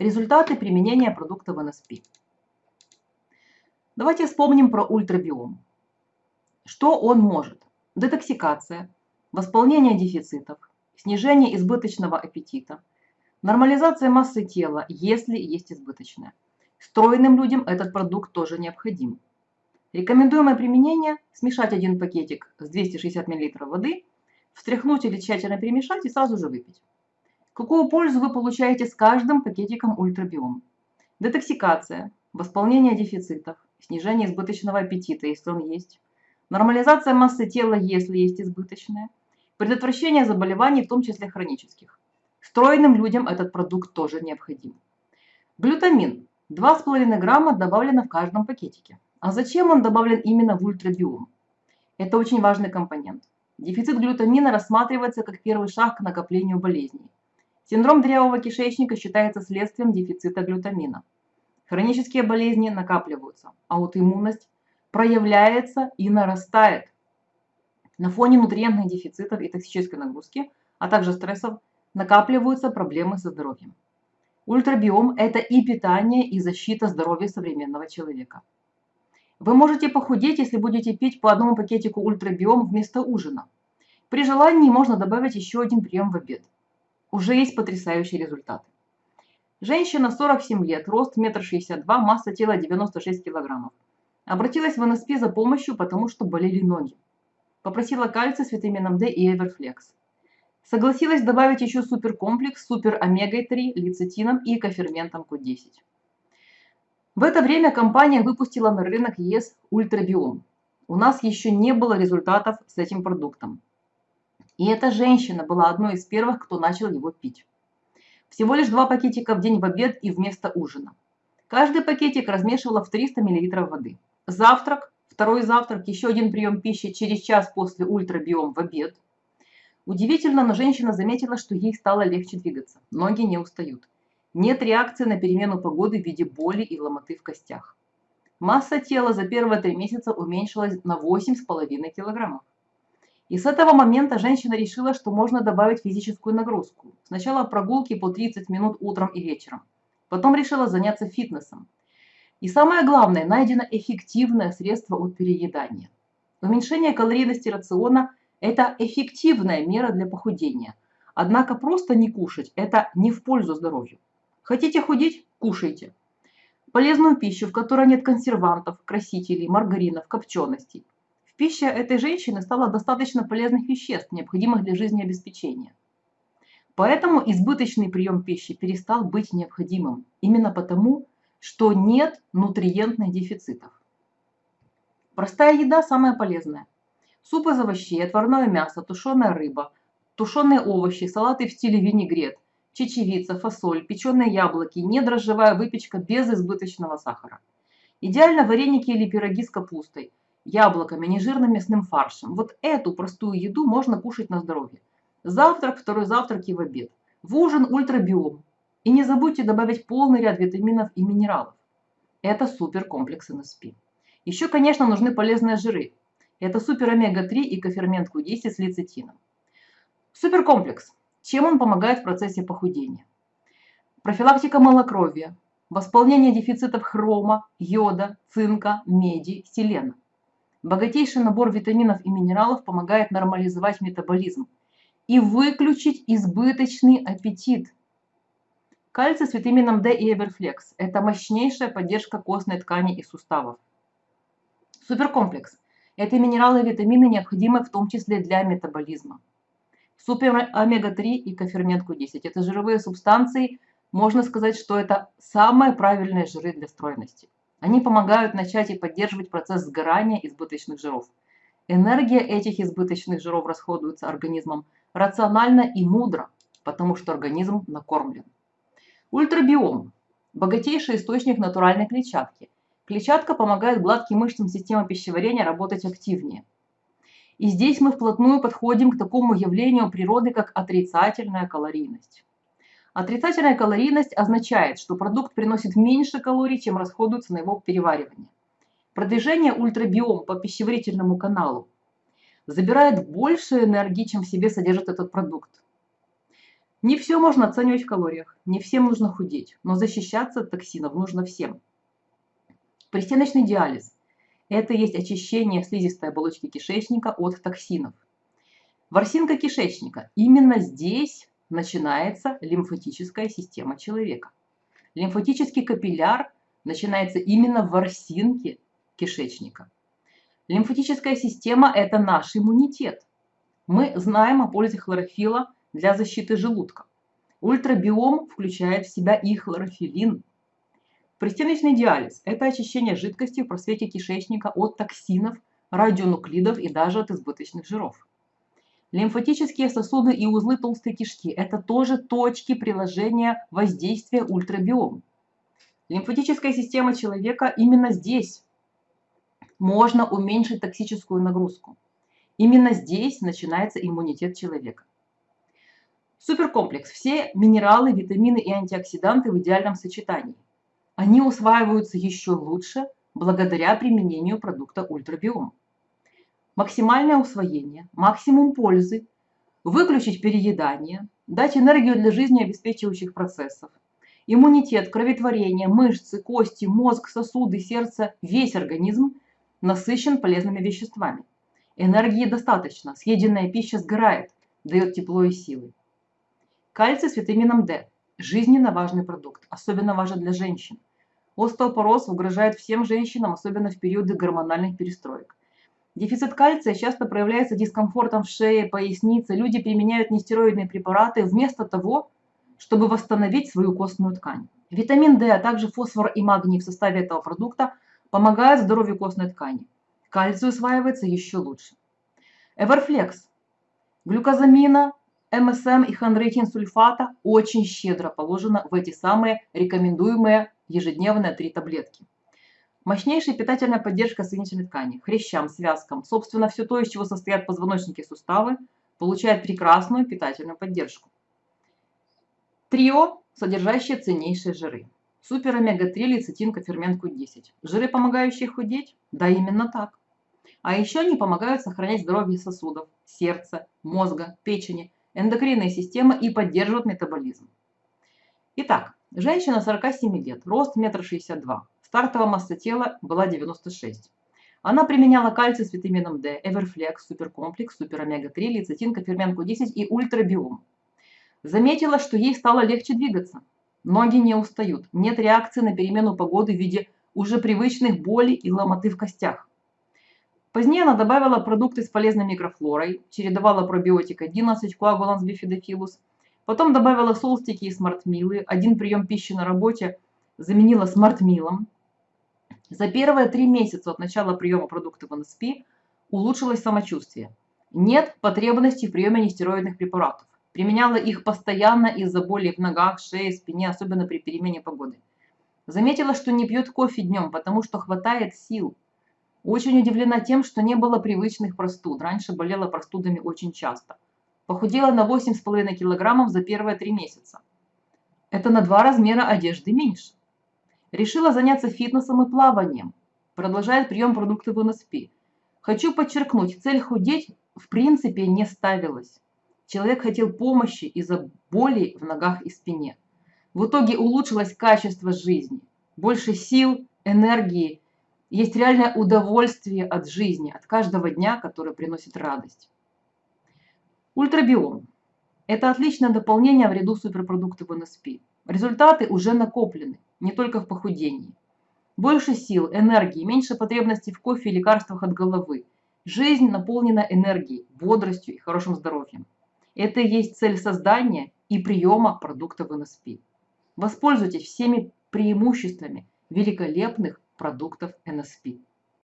Результаты применения продукта в НСП. Давайте вспомним про ультрабиом. Что он может? Детоксикация, восполнение дефицитов, снижение избыточного аппетита, нормализация массы тела, если есть избыточная. Стройным людям этот продукт тоже необходим. Рекомендуемое применение – смешать один пакетик с 260 мл воды, встряхнуть или тщательно перемешать и сразу же выпить. Какую пользу вы получаете с каждым пакетиком ультрабиом? Детоксикация, восполнение дефицитов, снижение избыточного аппетита, если он есть, нормализация массы тела, если есть избыточная, предотвращение заболеваний, в том числе хронических. Стройным людям этот продукт тоже необходим. Глютамин 2,5 грамма добавлено в каждом пакетике. А зачем он добавлен именно в ультрабиом? Это очень важный компонент. Дефицит глютамина рассматривается как первый шаг к накоплению болезней. Синдром дырявого кишечника считается следствием дефицита глютамина. Хронические болезни накапливаются, а аутоиммунность проявляется и нарастает. На фоне нутриентных дефицитов и токсической нагрузки, а также стрессов, накапливаются проблемы со здоровьем. Ультрабиом – это и питание, и защита здоровья современного человека. Вы можете похудеть, если будете пить по одному пакетику ультрабиом вместо ужина. При желании можно добавить еще один прием в обед. Уже есть потрясающие результаты. Женщина 47 лет, рост 1,62 м, масса тела 96 кг. Обратилась в НСП за помощью, потому что болели ноги. Попросила кальций с витамином D и Эверфлекс. Согласилась добавить еще суперкомплекс супер омегой-3, лецитином и коферментом Q10. В это время компания выпустила на рынок ЕС Ультрабиом. У нас еще не было результатов с этим продуктом. И эта женщина была одной из первых, кто начал его пить. Всего лишь два пакетика в день в обед и вместо ужина. Каждый пакетик размешивала в 300 мл воды. Завтрак, второй завтрак, еще один прием пищи через час после ультрабиом в обед. Удивительно, но женщина заметила, что ей стало легче двигаться. Ноги не устают. Нет реакции на перемену погоды в виде боли и ломоты в костях. Масса тела за первые три месяца уменьшилась на 8,5 килограммов. И с этого момента женщина решила, что можно добавить физическую нагрузку. Сначала прогулки по 30 минут утром и вечером. Потом решила заняться фитнесом. И самое главное, найдено эффективное средство от переедания. Уменьшение калорийности рациона – это эффективная мера для похудения. Однако просто не кушать – это не в пользу здоровью. Хотите худеть – кушайте. Полезную пищу, в которой нет консервантов, красителей, маргаринов, копченостей – пище этой женщины стало достаточно полезных веществ, необходимых для жизнеобеспечения. Поэтому избыточный прием пищи перестал быть необходимым. Именно потому, что нет нутриентных дефицитов. Простая еда самая полезная. Суп из овощей, отварное мясо, тушеная рыба, тушеные овощи, салаты в стиле винегрет, чечевица, фасоль, печеные яблоки, недрожжевая выпечка без избыточного сахара. Идеально вареники или пироги с капустой, яблоками, нежирным мясным фаршем. Вот эту простую еду можно кушать на здоровье. Завтрак, второй завтрак и в обед. В ужин ультрабиом. И не забудьте добавить полный ряд витаминов и минералов. Это супер комплекс НСП. Еще, конечно, нужны полезные жиры. Это супер омега-3 и кофермент Q10 с лецитином. Суперкомплекс. Чем он помогает в процессе похудения? Профилактика малокровия, восполнение дефицитов хрома, йода, цинка, меди, селена. Богатейший набор витаминов и минералов помогает нормализовать метаболизм и выключить избыточный аппетит. Кальций с витамином D и Эверфлекс – это мощнейшая поддержка костной ткани и суставов. Суперкомплекс – это минералы и витамины, необходимые в том числе для метаболизма. Супер омега-3 и кофермент Q10 – это жировые субстанции, можно сказать, что это самые правильные жиры для стройности. Они помогают начать и поддерживать процесс сгорания избыточных жиров. Энергия этих избыточных жиров расходуется организмом рационально и мудро, потому что организм накормлен. Ультрабиом – богатейший источник натуральной клетчатки. Клетчатка помогает гладким мышцам системы пищеварения работать активнее. И здесь мы вплотную подходим к такому явлению природы, как отрицательная калорийность. Отрицательная калорийность означает, что продукт приносит меньше калорий, чем расходуется на его переваривание. Продвижение ультрабиом по пищеварительному каналу забирает больше энергии, чем в себе содержит этот продукт. Не все можно оценивать в калориях, не всем нужно худеть, но защищаться от токсинов нужно всем. Пристеночный диализ – это есть очищение слизистой оболочки кишечника от токсинов. Ворсинка кишечника – именно здесь начинается лимфатическая система человека. Лимфатический капилляр начинается именно в ворсинке кишечника. Лимфатическая система – это наш иммунитет. Мы знаем о пользе хлорофила для защиты желудка. Ультрабиом включает в себя и хлорофилин. Пристеночный диализ – это очищение жидкости в просвете кишечника от токсинов, радионуклидов и даже от избыточных жиров. Лимфатические сосуды и узлы толстой кишки – это тоже точки приложения воздействия ультрабиом. Лимфатическая система человека именно здесь можно уменьшить токсическую нагрузку. Именно здесь начинается иммунитет человека. Суперкомплекс. Все минералы, витамины и антиоксиданты в идеальном сочетании. Они усваиваются еще лучше благодаря применению продукта ультрабиом. Максимальное усвоение, максимум пользы, выключить переедание, дать энергию для жизни обеспечивающих процессов, иммунитет, кроветворение, мышцы, кости, мозг, сосуды, сердце, весь организм насыщен полезными веществами. Энергии достаточно, съеденная пища сгорает, дает тепло и силы. Кальций с витамином D – жизненно важный продукт, особенно важен для женщин. Остеопороз угрожает всем женщинам, особенно в периоды гормональных перестроек. Дефицит кальция часто проявляется дискомфортом в шее, пояснице. Люди применяют нестероидные препараты вместо того, чтобы восстановить свою костную ткань. Витамин D, а также фосфор и магний в составе этого продукта помогают здоровью костной ткани. Кальций усваивается еще лучше. Эверфлекс. Глюкозамина, МСМ и хондроитин сульфата очень щедро положено в эти самые рекомендуемые ежедневные три таблетки. Мощнейшая питательная поддержка соединительной ткани, хрящам, связкам, собственно, все то, из чего состоят позвоночники и суставы, получает прекрасную питательную поддержку. Трио, содержащее ценнейшие жиры. Супер омега-3, лецитин, кофермент Q10. Жиры, помогающие худеть? Да, именно так. А еще они помогают сохранять здоровье сосудов, сердца, мозга, печени, эндокринной системы и поддерживают метаболизм. Итак, женщина 47 лет, рост 1,62 м, стартовая масса тела была 96. Она применяла кальций с витамином D, Эверфлекс, Суперкомплекс, Супер Омега-3, лецитин, кофермент Q10 и Ультрабиом. Заметила, что ей стало легче двигаться. Ноги не устают, нет реакции на перемену погоды в виде уже привычных болей и ломоты в костях. Позднее она добавила продукты с полезной микрофлорой, чередовала пробиотик 11, коагуланс бифидофилус, потом добавила солстики и смартмилы, один прием пищи на работе заменила смартмилом. За первые три месяца от начала приема продуктов НСП улучшилось самочувствие. Нет потребности в приеме нестероидных препаратов. Применяла их постоянно из-за боли в ногах, шее, спине, особенно при перемене погоды. Заметила, что не пьет кофе днем, потому что хватает сил. Очень удивлена тем, что не было привычных простуд. Раньше болела простудами очень часто. Похудела на 8,5 килограммов за первые три месяца. Это на два размера одежды меньше. Решила заняться фитнесом и плаванием. Продолжает прием продуктов НСП. Хочу подчеркнуть, цель худеть в принципе не ставилась. Человек хотел помощи из-за боли в ногах и спине. В итоге улучшилось качество жизни. Больше сил, энергии. Есть реальное удовольствие от жизни, от каждого дня, который приносит радость. Ультрабиом. Это отличное дополнение в ряду суперпродуктов НСП. Результаты уже накоплены, не только в похудении. Больше сил, энергии, меньше потребностей в кофе и лекарствах от головы. Жизнь наполнена энергией, бодростью и хорошим здоровьем. Это и есть цель создания и приема продуктов НСП. Воспользуйтесь всеми преимуществами великолепных продуктов НСП.